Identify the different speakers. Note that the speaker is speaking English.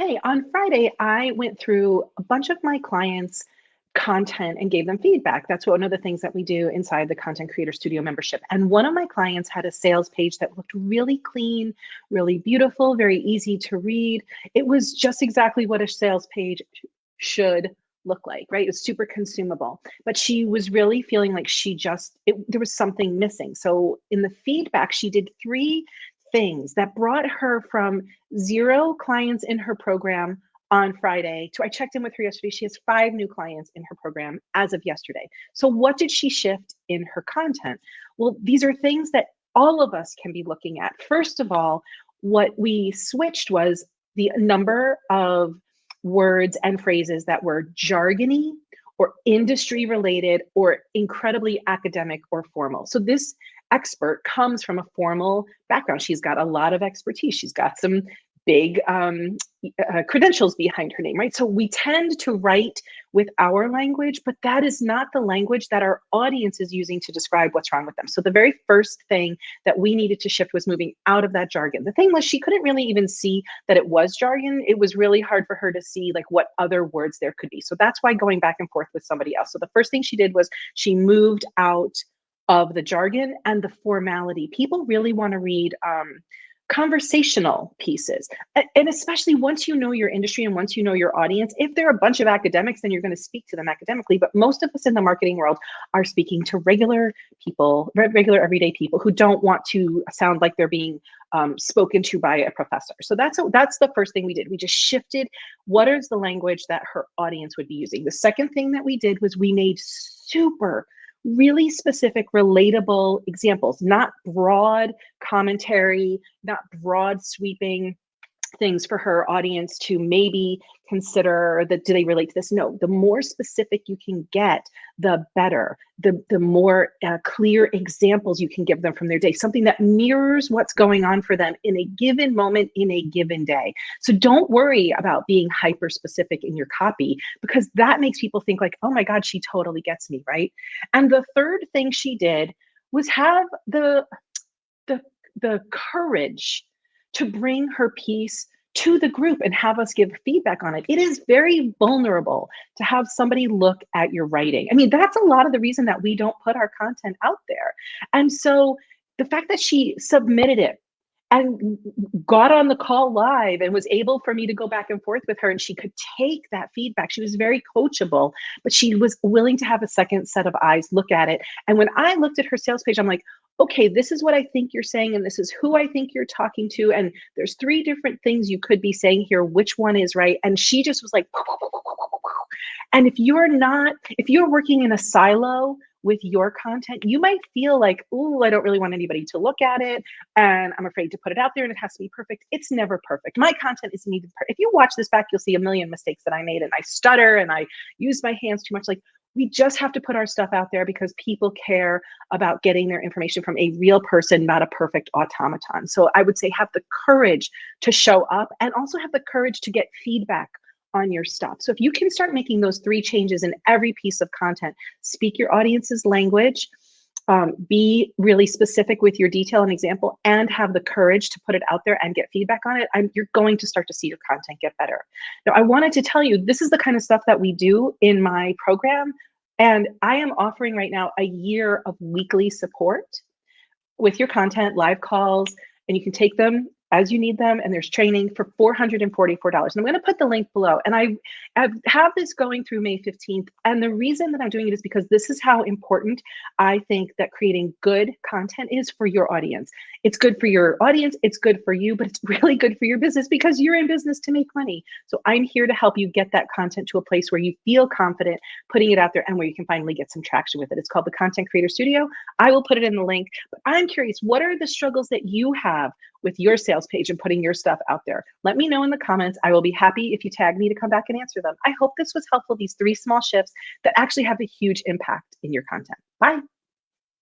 Speaker 1: Hey, on Friday, I went through a bunch of my clients' content and gave them feedback. That's one of the things that we do inside the Content Creator Studio membership. And one of my clients had a sales page that looked really clean, really beautiful, very easy to read. It was just exactly what a sales page should look like, right? It's super consumable. But she was really feeling like she just, it, there was something missing. So in the feedback, she did three things that brought her from zero clients in her program on Friday to I checked in with her yesterday. She has five new clients in her program as of yesterday. So, what did she shift in her content? Well, these are things that all of us can be looking at. First of all, what we switched was the number of words and phrases that were jargony or industry related or incredibly academic or formal. So, this expert comes from a formal background. She's got a lot of expertise. She's got some big um, uh, credentials behind her name, right? So we tend to write with our language, but that is not the language that our audience is using to describe what's wrong with them. So the very first thing that we needed to shift was moving out of that jargon. The thing was, she couldn't really even see that it was jargon. It was really hard for her to see like what other words there could be. So that's why going back and forth with somebody else. So the first thing she did was she moved out of the jargon and the formality. People really want to read um, conversational pieces. And especially once you know your industry and once you know your audience, if they're a bunch of academics, then you're going to speak to them academically. But most of us in the marketing world are speaking to regular people, regular everyday people who don't want to sound like they're being um, spoken to by a professor. So that's a, that's the first thing we did. We just shifted what is the language that her audience would be using. The second thing that we did was we made super really specific, relatable examples, not broad commentary, not broad sweeping things for her audience to maybe consider that do they relate to this? No the more specific you can get the better. The the more uh, clear examples you can give them from their day something that mirrors what's going on for them in a given moment in a given day. So don't worry about being hyper specific in your copy because that makes people think like oh my god she totally gets me right? And the third thing she did was have the the the courage to bring her piece to the group and have us give feedback on it. It is very vulnerable to have somebody look at your writing. I mean, that's a lot of the reason that we don't put our content out there. And so the fact that she submitted it and got on the call live and was able for me to go back and forth with her and she could take that feedback she was very coachable but she was willing to have a second set of eyes look at it and when i looked at her sales page i'm like okay, this is what I think you're saying, and this is who I think you're talking to. And there's three different things you could be saying here. Which one is right? And she just was like, and if you're not, if you're working in a silo with your content, you might feel like, oh, I don't really want anybody to look at it. And I'm afraid to put it out there and it has to be perfect. It's never perfect. My content is needed. If you watch this back, you'll see a million mistakes that I made and I stutter and I use my hands too much. Like we just have to put our stuff out there because people care about getting their information from a real person, not a perfect automaton. So I would say have the courage to show up and also have the courage to get feedback on your stuff. So if you can start making those three changes in every piece of content, speak your audience's language, um, be really specific with your detail and example and have the courage to put it out there and get feedback on it, I'm, you're going to start to see your content get better. Now, I wanted to tell you, this is the kind of stuff that we do in my program. And I am offering right now a year of weekly support with your content, live calls, and you can take them as you need them and there's training for $444 and i'm going to put the link below. And I, have this going through may 15th and the reason that i'm doing it is because this is how important i think that creating good content is for your audience. It's good for your audience it's good for you but it's really good for your business because you're in business to make money. So i'm here to help you get that content to a place where you feel confident putting it out there and where you can finally get some traction with it. It's called the content creator studio. I will put it in the link but i'm curious what are the struggles that you have with your sales page and putting your stuff out there. Let me know in the comments. I will be happy if you tag me to come back and answer them. I hope this was helpful, these three small shifts that actually have a huge impact in your content. Bye.